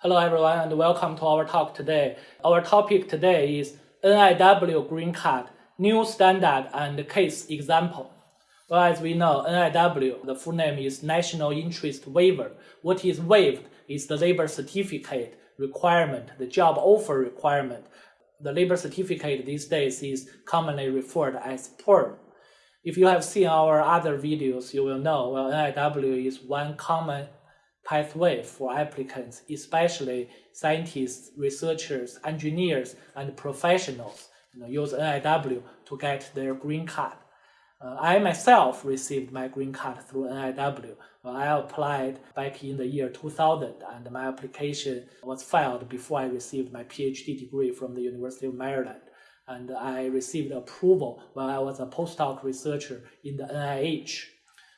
Hello everyone and welcome to our talk today. Our topic today is NIW Green Card, New Standard and Case Example. Well, as we know, NIW, the full name is National Interest Waiver. What is waived is the labor certificate requirement, the job offer requirement. The labor certificate these days is commonly referred as PERM. If you have seen our other videos, you will know well, NIW is one common pathway for applicants, especially scientists, researchers, engineers, and professionals you know, use NIW to get their green card. Uh, I myself received my green card through NIW. Well, I applied back in the year 2000 and my application was filed before I received my PhD degree from the University of Maryland. And I received approval while I was a postdoc researcher in the NIH.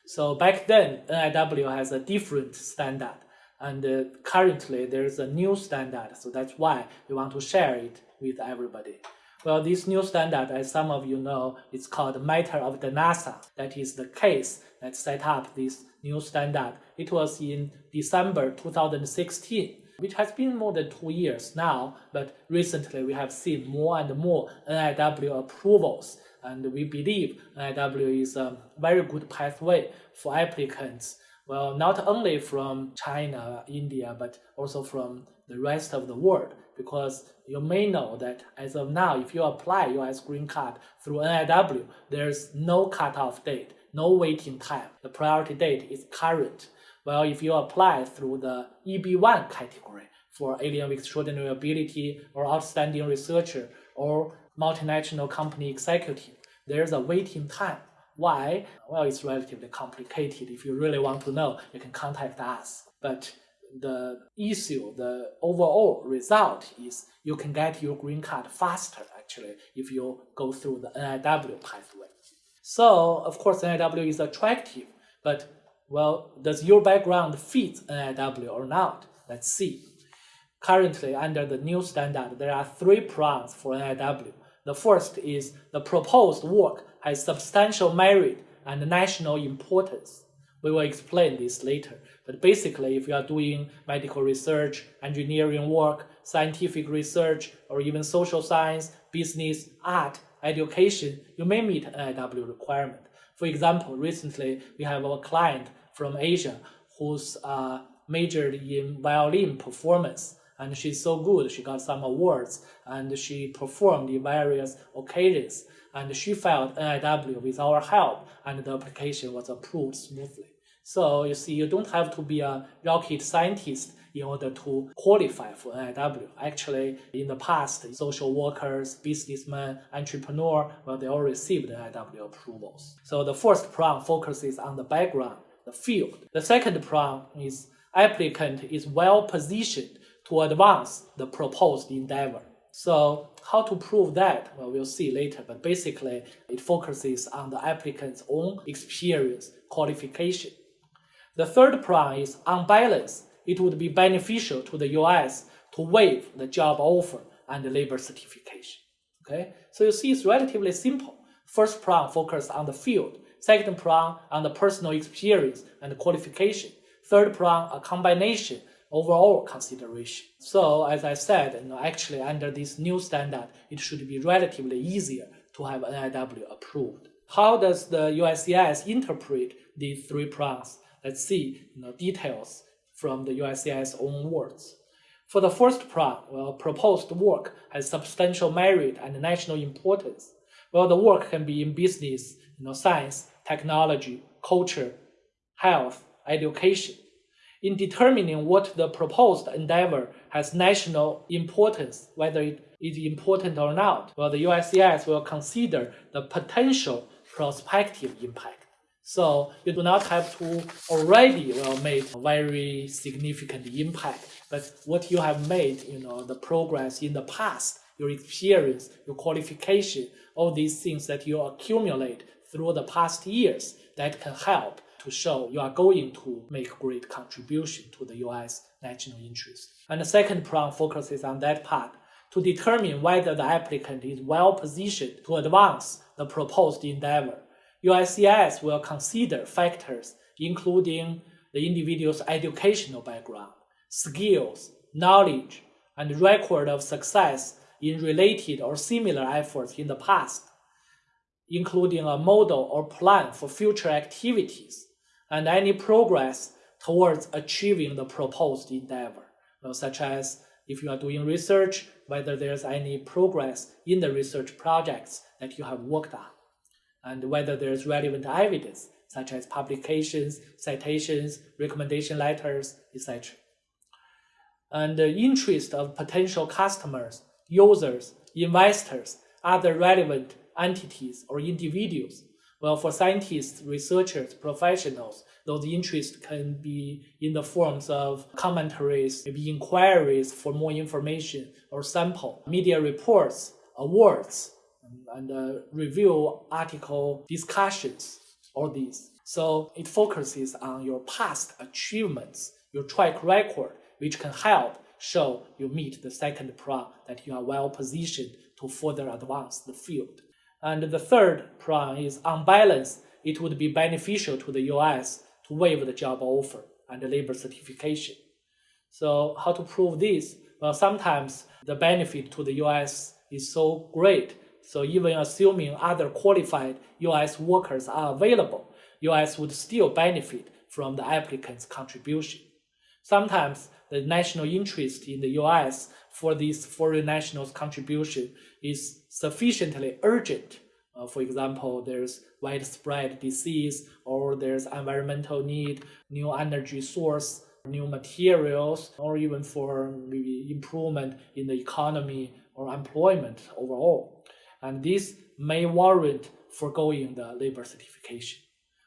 So back then, NIW has a different standard. And uh, currently, there's a new standard. So that's why we want to share it with everybody. Well, this new standard, as some of you know, it's called Matter of Dhanasar. That is the case that set up this new standard. It was in December 2016, which has been more than two years now, but recently we have seen more and more NIW approvals and we believe NIW is a very good pathway for applicants. Well, not only from China, India, but also from the rest of the world. Because you may know that as of now, if you apply US green card through NIW, there's no cutoff date, no waiting time. The priority date is current. Well, if you apply through the EB1 category for alien with extraordinary ability or outstanding researcher or multinational company executive, there's a waiting time. Why? Well, it's relatively complicated. If you really want to know, you can contact us. But the issue, the overall result is you can get your green card faster, actually, if you go through the NIW pathway. So, of course, NIW is attractive, but, well, does your background fit NIW or not? Let's see. Currently, under the new standard, there are three prongs for NIW. The first is the proposed work has substantial merit and national importance. We will explain this later. But basically, if you are doing medical research, engineering work, scientific research, or even social science, business, art, education, you may meet an NIW requirement. For example, recently we have a client from Asia who's uh, majored in violin performance and she's so good she got some awards and she performed in various occasions and she filed NIW with our help and the application was approved smoothly. So you see, you don't have to be a rocket scientist in order to qualify for NIW. Actually, in the past, social workers, businessmen, entrepreneur, well, they all received NIW approvals. So the first prong focuses on the background, the field. The second prong is applicant is well positioned to advance the proposed endeavor. So how to prove that? Well, we'll see later, but basically it focuses on the applicant's own experience, qualification. The third prong is on balance, it would be beneficial to the US to waive the job offer and the labor certification. Okay, so you see it's relatively simple. First prong focus on the field, second prong on the personal experience and qualification, third prong a combination overall consideration. So as I said, you know, actually under this new standard, it should be relatively easier to have NIW approved. How does the USCIS interpret these three prongs? Let's see you know, details from the USCIS own words. For the first prong, well, proposed work has substantial merit and national importance. Well, the work can be in business, you know, science, technology, culture, health, education, in determining what the proposed endeavor has national importance, whether it is important or not, well, the USCIS will consider the potential prospective impact. So you do not have to already well made a very significant impact, but what you have made, you know, the progress in the past, your experience, your qualification, all these things that you accumulate through the past years that can help to show you are going to make great contribution to the US national interest. And the second prong focuses on that part to determine whether the applicant is well positioned to advance the proposed endeavor. USCIS will consider factors including the individual's educational background, skills, knowledge, and record of success in related or similar efforts in the past, including a model or plan for future activities, and any progress towards achieving the proposed endeavor, such as if you are doing research, whether there's any progress in the research projects that you have worked on, and whether there's relevant evidence, such as publications, citations, recommendation letters, etc. And the interest of potential customers, users, investors, other relevant entities or individuals. Well, for scientists, researchers, professionals, those interests can be in the forms of commentaries, maybe inquiries for more information or sample, media reports, awards, and uh, review article discussions, all these. So it focuses on your past achievements, your track record, which can help show you meet the second prong that you are well positioned to further advance the field. And the third prong is on balance, it would be beneficial to the US to waive the job offer and the labor certification. So how to prove this? Well, sometimes the benefit to the US is so great. So even assuming other qualified US workers are available, US would still benefit from the applicant's contribution. Sometimes the national interest in the US for these foreign nationals' contribution is sufficiently urgent. Uh, for example, there's widespread disease or there's environmental need, new energy source, new materials, or even for maybe improvement in the economy or employment overall. And this may warrant foregoing the labor certification.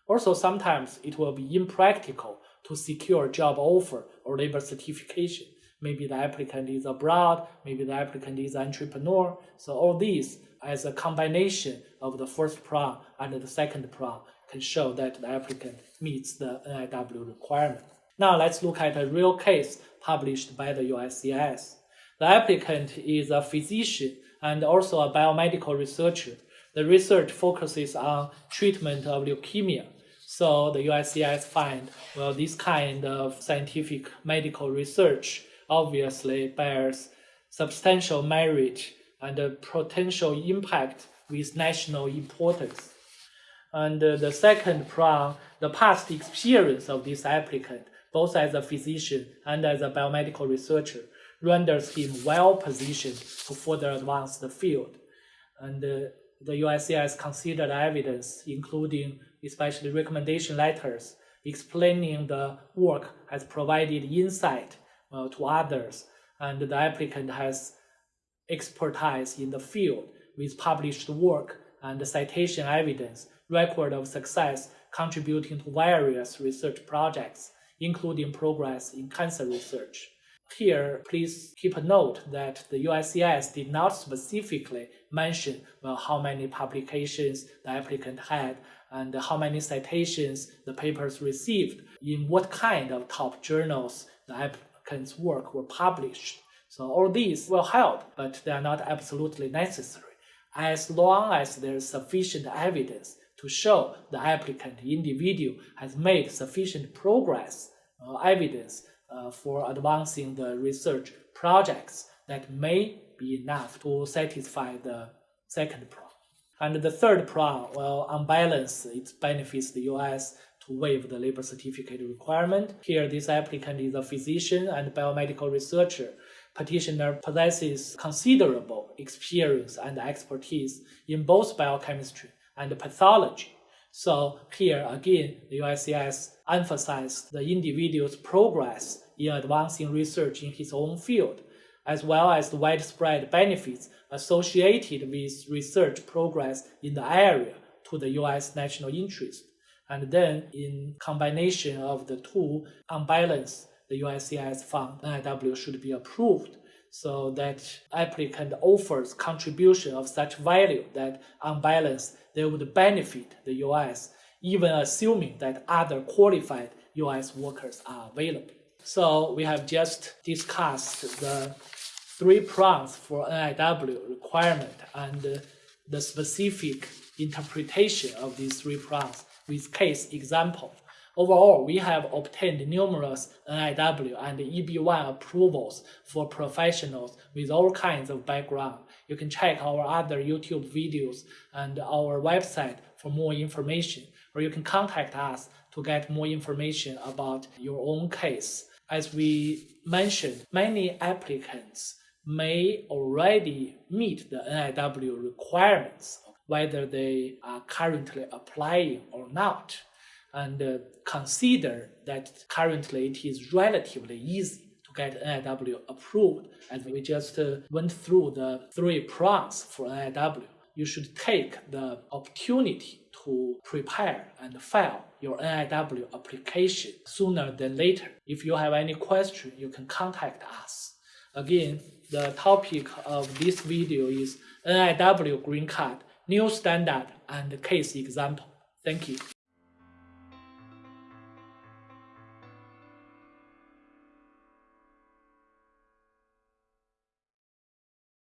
Also, sometimes it will be impractical to secure a job offer or labor certification. Maybe the applicant is abroad, maybe the applicant is an entrepreneur. So all these as a combination of the first prong and the second prong can show that the applicant meets the NIW requirement. Now let's look at a real case published by the USCIS. The applicant is a physician and also a biomedical researcher. The research focuses on treatment of leukemia so the USCIS find, well, this kind of scientific medical research obviously bears substantial merit and a potential impact with national importance. And uh, the second prong, the past experience of this applicant, both as a physician and as a biomedical researcher, renders him well positioned to further advance the field. And uh, the USCIS has considered evidence, including especially recommendation letters explaining the work has provided insight uh, to others, and the applicant has expertise in the field with published work and citation evidence, record of success contributing to various research projects, including progress in cancer research. Here, please keep a note that the USCIS did not specifically mention well, how many publications the applicant had and how many citations the papers received, in what kind of top journals the applicant's work were published. So all these will help, but they are not absolutely necessary. As long as there is sufficient evidence to show the applicant individual has made sufficient progress, uh, evidence uh, for advancing the research projects that may be enough to satisfy the second prong. And the third prong, well, on balance, it benefits the US to waive the labor certificate requirement. Here, this applicant is a physician and biomedical researcher. Petitioner possesses considerable experience and expertise in both biochemistry and pathology. So here again, the USCIS emphasized the individual's progress in advancing research in his own field, as well as the widespread benefits associated with research progress in the area to the US national interest. And then in combination of the two, on balance, the USCIS found NIW should be approved so that applicant offers contribution of such value that on balance they would benefit the US, even assuming that other qualified US workers are available. So we have just discussed the three prongs for NIW requirement and the specific interpretation of these three prongs with case example. Overall, we have obtained numerous NIW and EB1 approvals for professionals with all kinds of background. You can check our other YouTube videos and our website for more information, or you can contact us to get more information about your own case. As we mentioned, many applicants may already meet the NIW requirements, whether they are currently applying or not and uh, consider that currently it is relatively easy to get NIW approved. And we just uh, went through the three prongs for NIW. You should take the opportunity to prepare and file your NIW application sooner than later. If you have any question, you can contact us. Again, the topic of this video is NIW green card, new standard and case example. Thank you.